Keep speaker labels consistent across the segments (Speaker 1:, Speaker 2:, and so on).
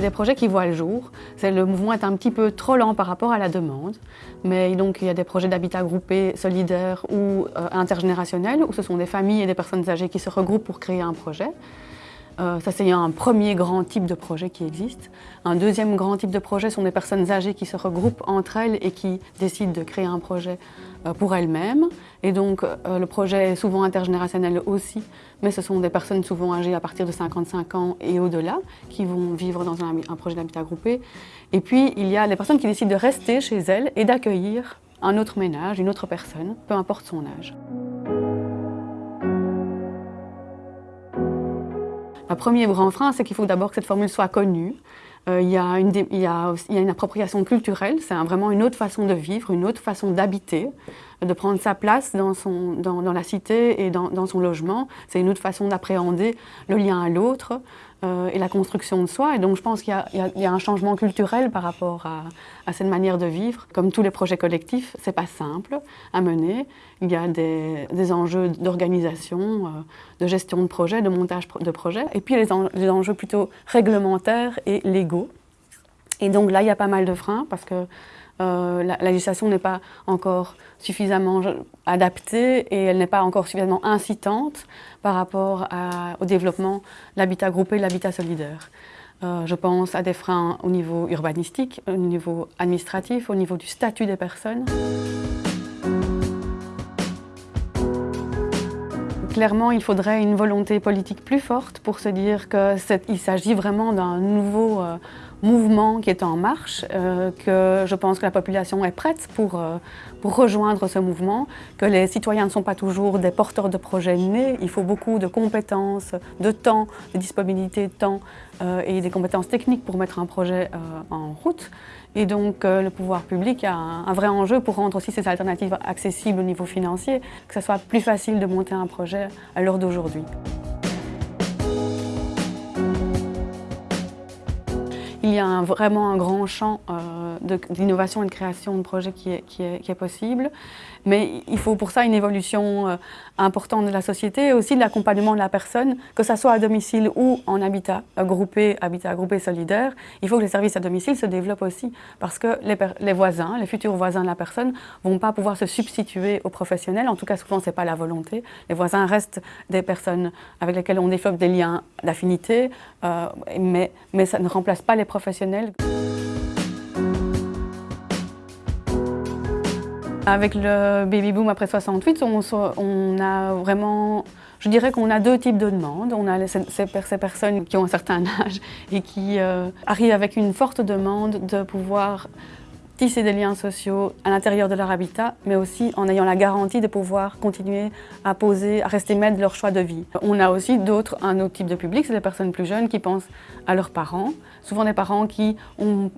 Speaker 1: des projets qui voient le jour. Le mouvement est un petit peu trop lent par rapport à la demande, mais donc il y a des projets d'habitat groupé, solidaire ou euh, intergénérationnel, où ce sont des familles et des personnes âgées qui se regroupent pour créer un projet. Euh, ça, c'est un premier grand type de projet qui existe. Un deuxième grand type de projet sont des personnes âgées qui se regroupent entre elles et qui décident de créer un projet euh, pour elles-mêmes. Et donc, euh, le projet est souvent intergénérationnel aussi, mais ce sont des personnes souvent âgées à partir de 55 ans et au-delà qui vont vivre dans un, un projet d'habitat groupé. Et puis, il y a les personnes qui décident de rester chez elles et d'accueillir un autre ménage, une autre personne, peu importe son âge. Le premier frein, c'est qu'il faut d'abord que cette formule soit connue. Il, y a une, appropriation culturelle, c'est vraiment une autre façon de vivre, une autre façon d'habiter, de prendre sa place dans, son, dans, la cité et dans, son logement. C'est une autre façon d'appréhender le lien à l'autre euh, et la construction de soi. Et donc je pense qu'il y, y, a un changement culturel par rapport à, à, cette manière de vivre. Comme tous les projets collectifs, c'est pas simple à mener. Il y a des, des enjeux d'organisation, euh, de gestion de projet, de montage de projet, et puis les, les enjeux plutôt réglementaires et légaux. Et donc là, il y a pas mal de freins parce que euh, la, la, législation n'est pas encore suffisamment adaptée et elle n'est pas encore suffisamment incitante par rapport à, au développement de l'habitat groupé de l'habitat solidaire. Euh, je pense à des freins au niveau urbanistique, au niveau administratif, au niveau du statut des personnes. Clairement, il faudrait une volonté politique plus forte pour se dire qu'il s'agit vraiment d'un nouveau euh, mouvement qui est en marche, euh, que je pense que la population est prête pour, euh, pour rejoindre ce mouvement, que les citoyens ne sont pas toujours des porteurs de projets nés, il faut beaucoup de compétences, de temps, de disponibilité de temps euh, et des compétences techniques pour mettre un projet en route. Et donc le pouvoir public a un, vrai enjeu pour rendre aussi ces alternatives accessibles au niveau financier, que ce soit plus facile de monter un projet à l'heure d'aujourd'hui. Il y a vraiment un grand champ euh, d'innovation et de création de projets qui est, possible. Mais il faut pour ça une évolution euh, importante de la société et aussi de l'accompagnement de la personne, que ce soit à domicile ou en habitat groupé, habitat groupé solidaire. Il faut que les services à domicile se développent aussi parce que les, les voisins, les futurs voisins de la personne ne vont pas pouvoir se substituer aux professionnels. En tout cas, souvent, ce n'est pas la volonté. Les voisins restent des personnes avec lesquelles on développe des liens d'affinité, euh, mais, mais ça ne remplace pas les professionnels. Avec le baby boom après 68, on, a vraiment, je dirais qu'on a deux types de demandes. On a ces, ces personnes qui ont un certain âge et qui euh, arrivent avec une forte demande de pouvoir tisser des liens sociaux à l'intérieur de leur habitat, mais aussi en ayant la garantie de pouvoir continuer à poser, à rester maître de leur choix de vie. On a aussi d'autres, un autre type de public, c'est les personnes plus jeunes qui pensent à leurs parents, souvent des parents qui ont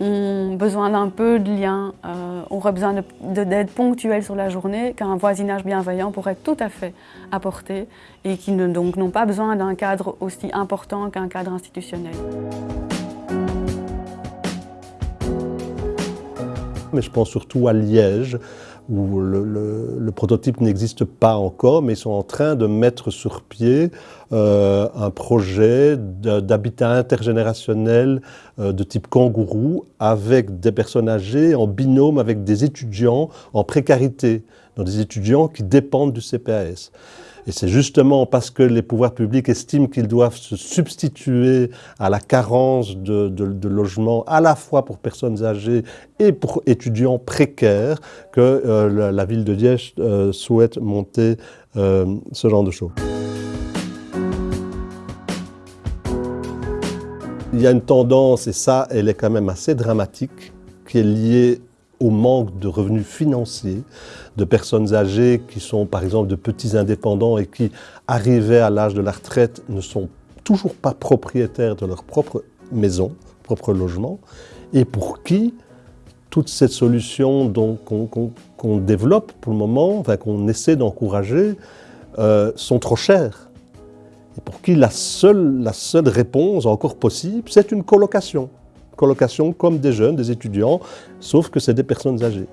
Speaker 1: ont besoin d'un peu de lien, euh, auraient besoin d'aide ponctuelle sur la journée qu'un voisinage bienveillant pourrait tout à fait apporter et qui donc n'ont pas besoin d'un cadre aussi important qu'un cadre institutionnel.
Speaker 2: Mais je pense surtout à Liège, où le, prototype n'existe pas encore, mais ils sont en train de mettre sur pied euh, un projet d'habitat intergénérationnel euh, de type kangourou avec des personnes âgées en binôme avec des étudiants en précarité, donc des étudiants qui dépendent du CPAS. Et c'est justement parce que les pouvoirs publics estiment qu'ils doivent se substituer à la carence de, de, logements à la fois pour personnes âgées et pour étudiants précaires que euh, la, la, ville de Liège euh, souhaite monter euh, ce genre de choses. Il y a une tendance, et ça, elle est quand même assez dramatique, qui est liée au manque de revenus financiers de personnes âgées qui sont par exemple de petits indépendants et qui, arrivés à l'âge de la retraite, ne sont toujours pas propriétaires de leur propre maison, propre logement, et pour qui toutes ces solutions qu'on qu qu développe pour le moment, enfin, qu'on essaie d'encourager, euh, sont trop chères. Et pour qui la seule, la seule réponse encore possible, c'est une colocation comme des jeunes, des étudiants, sauf que c'est des personnes âgées.